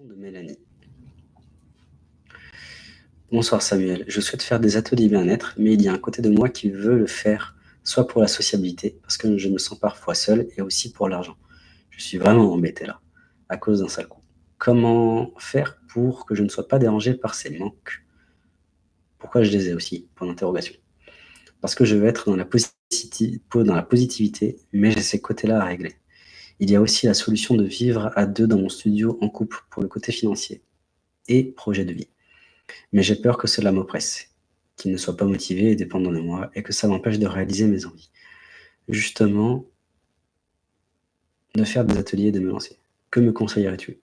De Mélanie. Bonsoir Samuel, je souhaite faire des ateliers bien-être, mais il y a un côté de moi qui veut le faire, soit pour la sociabilité, parce que je me sens parfois seul, et aussi pour l'argent. Je suis vraiment embêté là, à cause d'un sale coup. Comment faire pour que je ne sois pas dérangé par ces manques? Pourquoi je les ai aussi? Parce que je veux être dans la positivité, mais j'ai ces côtés-là à régler. Il y a aussi la solution de vivre à deux dans mon studio en couple pour le côté financier et projet de vie. Mais j'ai peur que cela m'oppresse, qu'il ne soit pas motivé et dépendant de moi, et que ça m'empêche de réaliser mes envies. Justement, de faire des ateliers et de me lancer. Que me conseillerais-tu?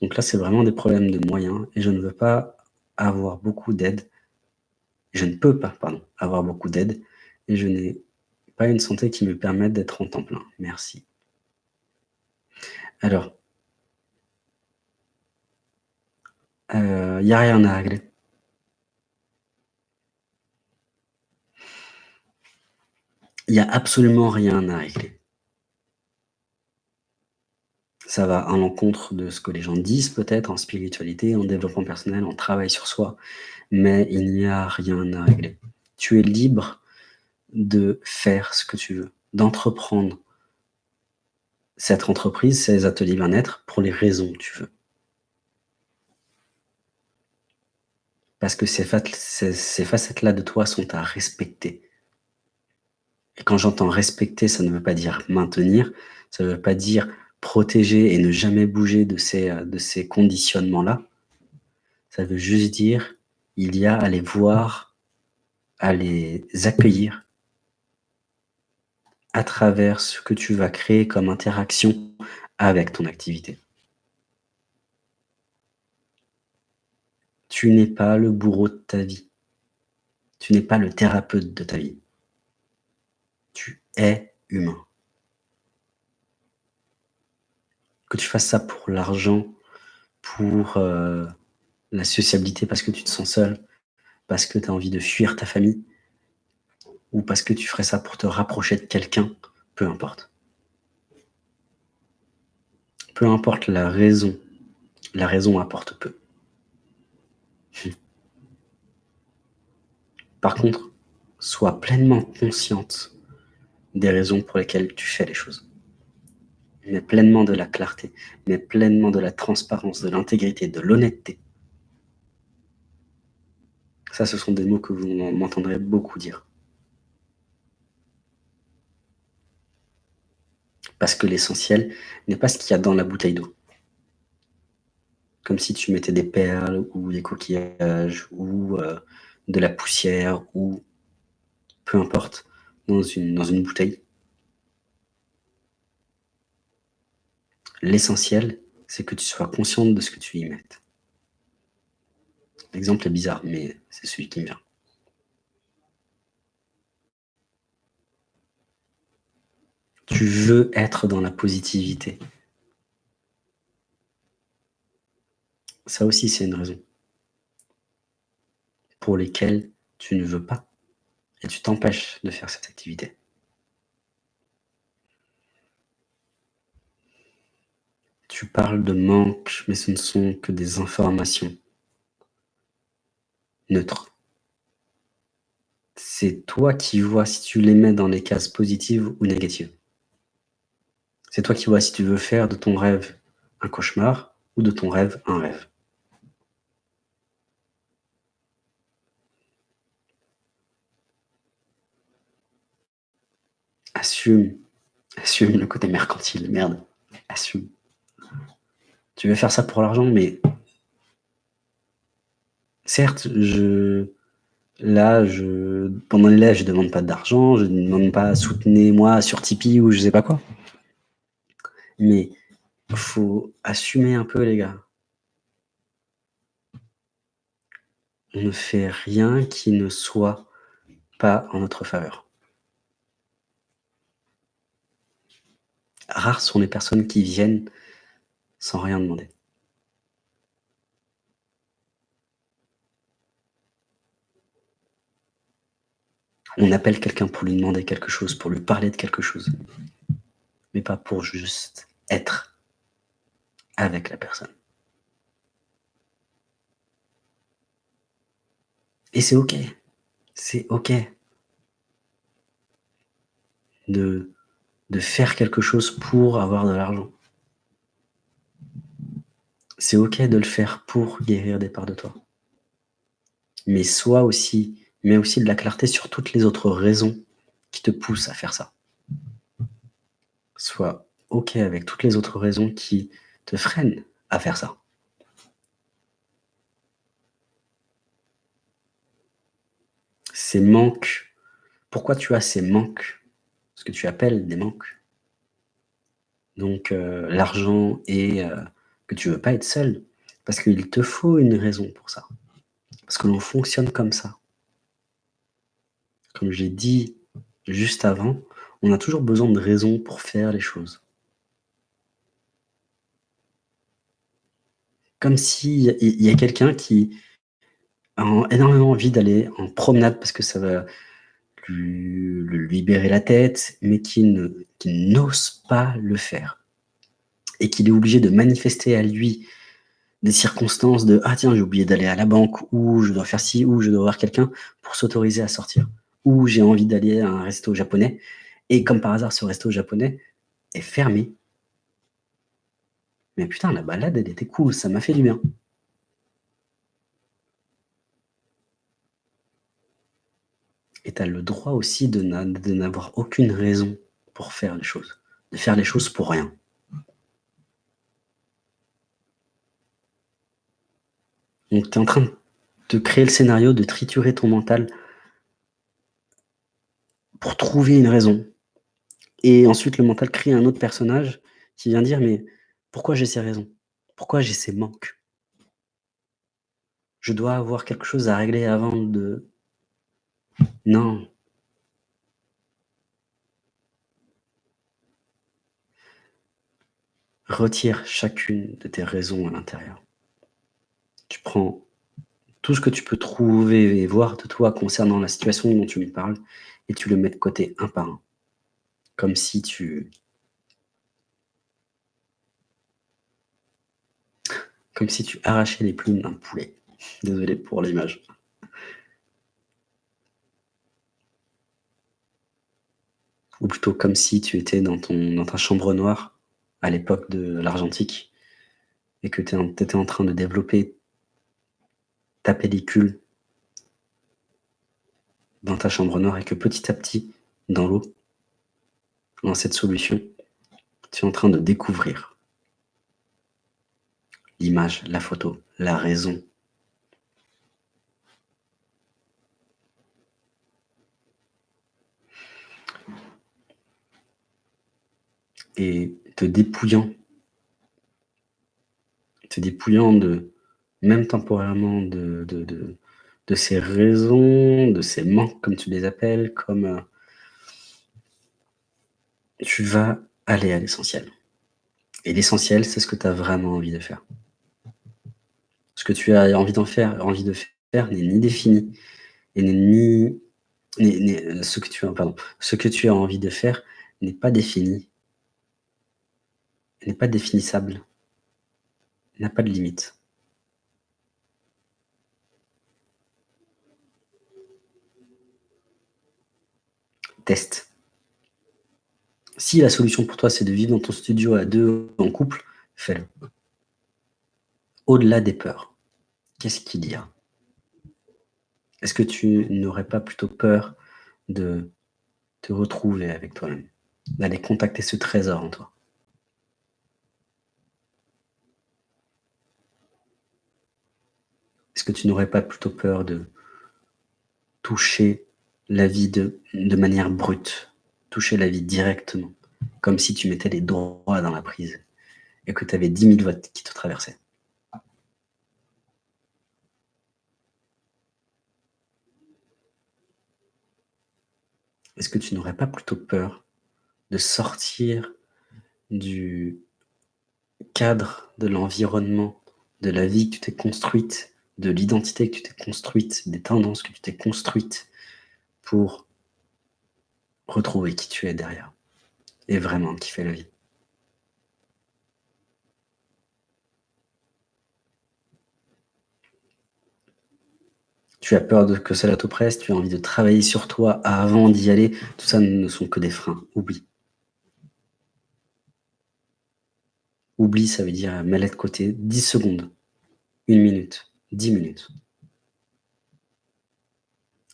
Donc là, c'est vraiment des problèmes de moyens, et je ne veux pas avoir beaucoup d'aide. Je ne peux pas, pardon, avoir beaucoup d'aide, et je n'ai pas une santé qui me permette d'être en temps plein. Merci. Alors, il euh, n'y a rien à régler. Il n'y a absolument rien à régler. Ça va à l'encontre de ce que les gens disent peut-être en spiritualité, en développement personnel, en travail sur soi, mais il n'y a rien à régler. Tu es libre de faire ce que tu veux, d'entreprendre cette entreprise, ces ateliers bien-être, pour les raisons que tu veux. Parce que ces, facettes-là de toi sont à respecter. Et quand j'entends respecter, ça ne veut pas dire maintenir, ça ne veut pas dire protéger et ne jamais bouger de ces, de ces conditionnements-là. Ça veut juste dire, il y a à les voir, à les accueillir, à travers ce que tu vas créer comme interaction avec ton activité. Tu n'es pas le bourreau de ta vie. Tu n'es pas le thérapeute de ta vie. Tu es humain. Que tu fasses ça pour l'argent, pour euh, la sociabilité parce que tu te sens seul, parce que tu as envie de fuir ta famille, ou parce que tu ferais ça pour te rapprocher de quelqu'un, peu importe. Peu importe la raison, la raison apporte peu. Par contre, sois pleinement consciente des raisons pour lesquelles tu fais les choses. Mais pleinement de la clarté, mais pleinement de la transparence, de l'intégrité, de l'honnêteté. Ça, ce sont des mots que vous m'entendrez beaucoup dire. Parce que l'essentiel n'est pas ce qu'il y a dans la bouteille d'eau. Comme si tu mettais des perles ou des coquillages ou euh, de la poussière ou peu importe dans une, dans une bouteille. L'essentiel, c'est que tu sois consciente de ce que tu y mets. L'exemple est bizarre, mais c'est celui qui me vient. Tu veux être dans la positivité. Ça aussi, c'est une raison pour lesquelles tu ne veux pas et tu t'empêches de faire cette activité. Tu parles de manque, mais ce ne sont que des informations neutres. C'est toi qui vois si tu les mets dans les cases positives ou négatives. C'est toi qui vois si tu veux faire de ton rêve un cauchemar ou de ton rêve un rêve. Assume. Assume le côté mercantile. Merde. Assume. Tu veux faire ça pour l'argent, mais... Certes, je... Là, je... pendant les lives, je ne demande pas d'argent, je ne demande pas soutenez-moi sur Tipeee ou je sais pas quoi. Mais il faut assumer un peu, les gars. On ne fait rien qui ne soit pas en notre faveur. Rares sont les personnes qui viennent sans rien demander. On appelle quelqu'un pour lui demander quelque chose, pour lui parler de quelque chose, mais pas pour juste être avec la personne. Et c'est OK. C'est OK de, de faire quelque chose pour avoir de l'argent. C'est OK de le faire pour guérir des parts de toi. Mais sois aussi, mais aussi de la clarté sur toutes les autres raisons qui te poussent à faire ça. Sois OK avec toutes les autres raisons qui te freinent à faire ça. Ces manques, pourquoi tu as ces manques? Ce que tu appelles des manques. Donc heu, l'argent et heu, que tu veux pas être seul, parce qu'il te faut une raison pour ça. Parce que l'on fonctionne comme ça. Comme j'ai dit juste avant, on a toujours besoin de raisons pour faire les choses. Comme s'il y a quelqu'un qui a en énormément envie d'aller en promenade parce que ça va lui libérer la tête, mais qui n'ose pas le faire et qu'il est obligé de manifester à lui des circonstances de: «Ah tiens, j'ai oublié d'aller à la banque» ou «Je dois faire ci» ou «Je dois voir quelqu'un» pour s'autoriser à sortir. Ou «J'ai envie d'aller à un resto japonais» et comme par hasard, ce resto japonais est fermé. Mais putain, la balade, elle était cool, ça m'a fait du bien. Et tu le droit aussi de n'avoir aucune raison pour faire les choses, de faire les choses pour rien. Donc tu es en train de créer le scénario, de triturer ton mental pour trouver une raison et ensuite le mental crée un autre personnage qui vient dire: «Mais pourquoi j'ai ces raisons? Pourquoi j'ai ces manques?» «Je dois avoir quelque chose à régler avant de» non. Retire chacune de tes raisons à l'intérieur. Tu prends tout ce que tu peux trouver et voir de toi concernant la situation dont tu me parles et tu le mets de côté un par un. Comme si tu comme si tu arrachais les plumes d'un poulet. Désolé pour l'image. Ou plutôt comme si tu étais dans dans ta chambre noire à l'époque de l'argentique et que tu étais en train de développer ta pellicule dans ta chambre noire et que petit à petit, dans l'eau, dans cette solution, tu es en train de découvrir l'image, la photo, la raison. Et te dépouillant te dépouillant de même temporairement de de de de ces raisons, de ces manques comme tu les appelles, comme, heu tu vas aller à l'essentiel. Et l'essentiel, c'est ce que tu as vraiment envie de faire. Ce que tu as envie d'en faire envie de faire n'est ni défini et n'est ni ce que tu as pardon, ce que tu as envie de faire n'est pas défini n'est pas définissable, n'a pas de limite. Teste. Si la solution pour toi, c'est de vivre dans ton studio à 2 en couple, fais-le. Au-delà des peurs, qu'est-ce qu'il y a? Est-ce que tu n'aurais pas plutôt peur de te retrouver avec toi-même? D'aller contacter ce trésor en toi? Est-ce que tu n'aurais pas plutôt peur de toucher la vie de manière brute, toucher la vie directement, comme si tu mettais les doigts dans la prise et que tu avais 10 000 watts qui te traversaient? Est-ce que tu n'aurais pas plutôt peur de sortir du cadre, de l'environnement, de la vie que tu t'es construite, de l'identité que tu t'es construite, des tendances que tu t'es construites pour retrouver qui tu es derrière et vraiment kiffer la vie? Tu as peur que cela t'oppresse, tu as envie de travailler sur toi avant d'y aller, tout ça ne sont que des freins, oublie. Oublie, ça veut dire mets-les de côté 10 secondes, 1 minute, 10 minutes.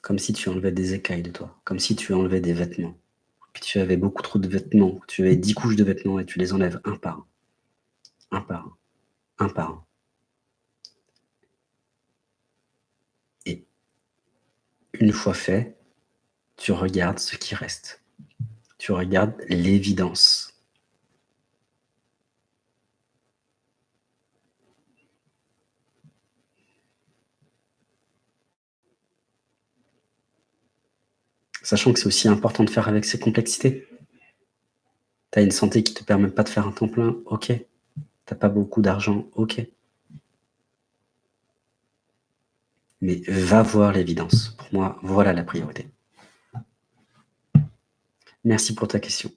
Comme si tu enlevais des écailles de toi, comme si tu enlevais des vêtements, tu avais beaucoup trop de vêtements, tu avais 10 couches de vêtements et tu les enlèves un par un, un par un, un par un. Une fois fait, tu regardes ce qui reste. Tu regardes l'évidence. Sachant que c'est aussi important de faire avec ces complexités. Tu as une santé qui ne te permet pas de faire un temps plein, ok. Tu n'as pas beaucoup d'argent, ok. Mais va voir l'évidence. Pour moi, voilà la priorité. Merci pour ta question.